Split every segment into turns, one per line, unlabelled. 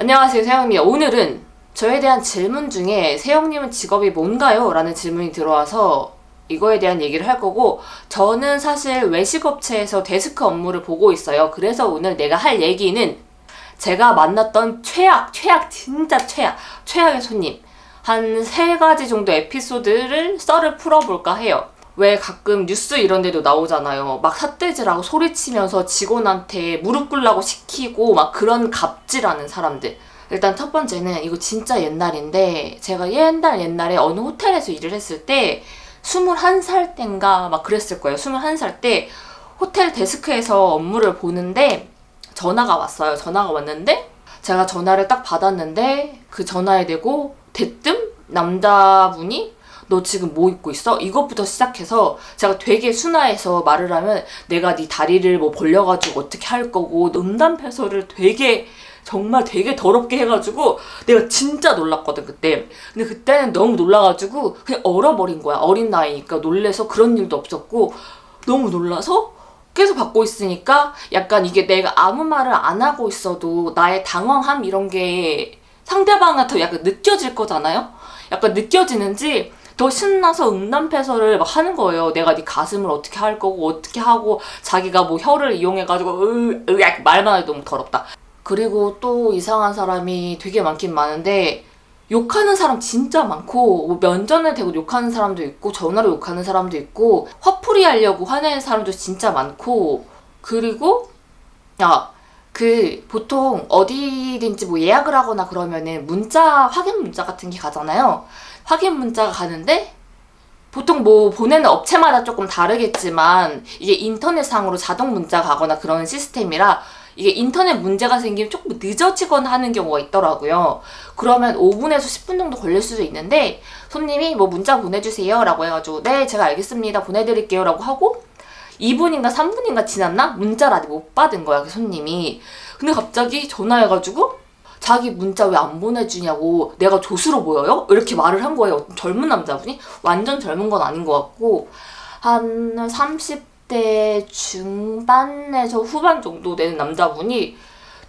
안녕하세요 세영입니다. 오늘은 저에 대한 질문 중에 세영님은 직업이 뭔가요? 라는 질문이 들어와서 이거에 대한 얘기를 할 거고 저는 사실 외식업체에서 데스크 업무를 보고 있어요. 그래서 오늘 내가 할 얘기는 제가 만났던 최악, 최악, 진짜 최악, 최악의 손님 한 세 가지 정도 에피소드를 썰을 풀어볼까 해요. 왜 가끔 뉴스 이런 데도 나오잖아요. 막 삿대질하고 소리치면서 직원한테 무릎 꿇라고 시키고 막 그런 갑질하는 사람들. 일단 첫 번째는 이거 진짜 옛날인데 제가 옛날 옛날에 어느 호텔에서 일을 했을 때 21살 땐가 막 그랬을 거예요. 21살 때 호텔 데스크에서 업무를 보는데 전화가 왔어요. 전화가 왔는데 제가 전화를 딱 받았는데 그 전화에 대고 대뜸 남자분이 너 지금 뭐 입고 있어? 이것부터 시작해서 제가 되게 순화해서 말을 하면 내가 네 다리를 뭐 벌려가지고 어떻게 할 거고 음담 패설을 되게 정말 되게 더럽게 해가지고 내가 진짜 놀랐거든 그때. 근데 그때는 너무 놀라가지고 그냥 얼어버린 거야. 어린 나이니까 놀래서 그런 일도 없었고 너무 놀라서 계속 받고 있으니까 약간 이게 내가 아무 말을 안 하고 있어도 나의 당황함 이런 게 상대방한테 약간 느껴질 거잖아요? 약간 느껴지는지 더 신나서 음란패설을 막 하는 거예요. 내가 네 가슴을 어떻게 할 거고 어떻게 하고 자기가 뭐 혀를 이용해가지고 으, 으, 말만 해도 너무 더럽다. 그리고 또 이상한 사람이 되게 많긴 많은데 욕하는 사람 진짜 많고 뭐 면전에 대고 욕하는 사람도 있고 전화로 욕하는 사람도 있고 화풀이 하려고 화내는 사람도 진짜 많고 그리고 야 그 보통 어디든지 뭐 예약을 하거나 그러면은 문자 확인 문자 같은 게 가잖아요 확인 문자가 가는데 보통 뭐 보내는 업체마다 조금 다르겠지만 이게 인터넷상으로 자동 문자 가거나 그런 시스템이라 이게 인터넷 문제가 생기면 조금 늦어지거나 하는 경우가 있더라고요. 그러면 5분에서 10분 정도 걸릴 수도 있는데 손님이 뭐 문자 보내주세요 라고 해가지고 네 제가 알겠습니다 보내드릴게요 라고 하고 2분인가 3분인가 지났나? 문자를 아직 못 받은 거야 그 손님이 근데 갑자기 전화해가지고 자기 문자 왜 안 보내주냐고 내가 조수로 보여요? 이렇게 말을 한 거예요. 젊은 남자분이 완전 젊은 건 아닌 것 같고 한 30대 중반에서 후반 정도 되는 남자분이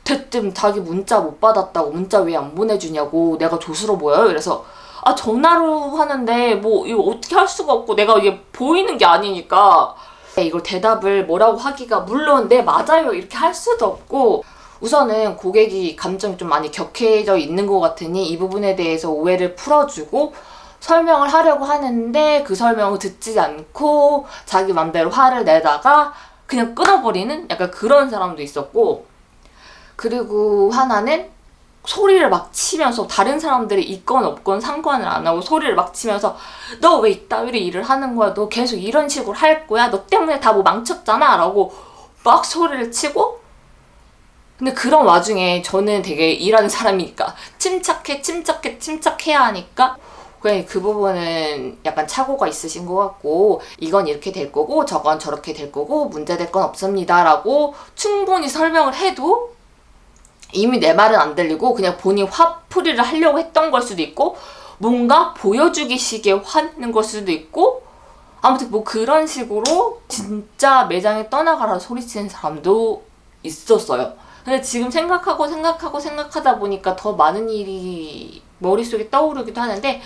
대뜸 자기 문자 못 받았다고 문자 왜 안 보내주냐고 내가 조수로 보여요? 그래서 아 전화로 하는데 뭐 이거 어떻게 할 수가 없고 내가 이게 보이는 게 아니니까 이걸 대답을 뭐라고 하기가 물론 네 맞아요. 이렇게 할 수도 없고 우선은 고객이 감정이 좀 많이 격해져 있는 것 같으니 이 부분에 대해서 오해를 풀어주고 설명을 하려고 하는데 그 설명을 듣지 않고 자기 맘대로 화를 내다가 그냥 끊어버리는 약간 그런 사람도 있었고 그리고 하나는 소리를 막 치면서 다른 사람들이 있건 없건 상관을 안 하고 소리를 막 치면서 너 왜 이따위로 일을 하는 거야? 너 계속 이런 식으로 할 거야? 너 때문에 다 뭐 망쳤잖아? 라고 막 소리를 치고. 근데 그런 와중에 저는 되게 일하는 사람이니까 침착해 침착해 침착해야 하니까 그냥 그 부분은 약간 착오가 있으신 것 같고 이건 이렇게 될 거고 저건 저렇게 될 거고 문제될 건 없습니다. 라고 충분히 설명을 해도 이미 내 말은 안 들리고 그냥 본인 화풀이를 하려고 했던 걸 수도 있고 뭔가 보여주기 식의 화는 걸 수도 있고 아무튼 뭐 그런 식으로 진짜 매장에 떠나가라 소리치는 사람도 있었어요. 근데 지금 생각하고 생각하고 생각하다 보니까 더 많은 일이 머릿속에 떠오르기도 하는데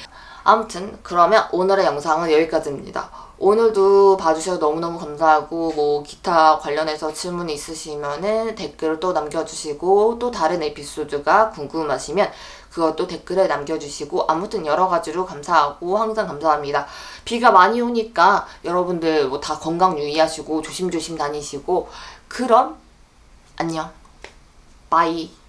아무튼 그러면 오늘의 영상은 여기까지입니다. 오늘도 봐주셔서 너무너무 감사하고 뭐 기타 관련해서 질문 있으시면 댓글을 또 남겨주시고 또 다른 에피소드가 궁금하시면 그것도 댓글에 남겨주시고 아무튼 여러 가지로 감사하고 항상 감사합니다. 비가 많이 오니까 여러분들 뭐 다 건강 유의하시고 조심조심 다니시고 그럼 안녕. Bye.